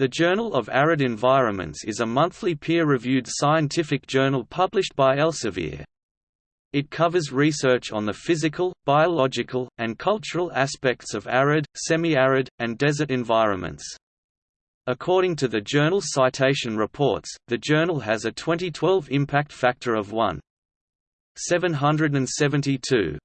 The Journal of Arid Environments is a monthly peer-reviewed scientific journal published by Elsevier. It covers research on the physical, biological, and cultural aspects of arid, semi-arid, and desert environments. According to the journal's citation reports, the journal has a 2012 impact factor of 1.772.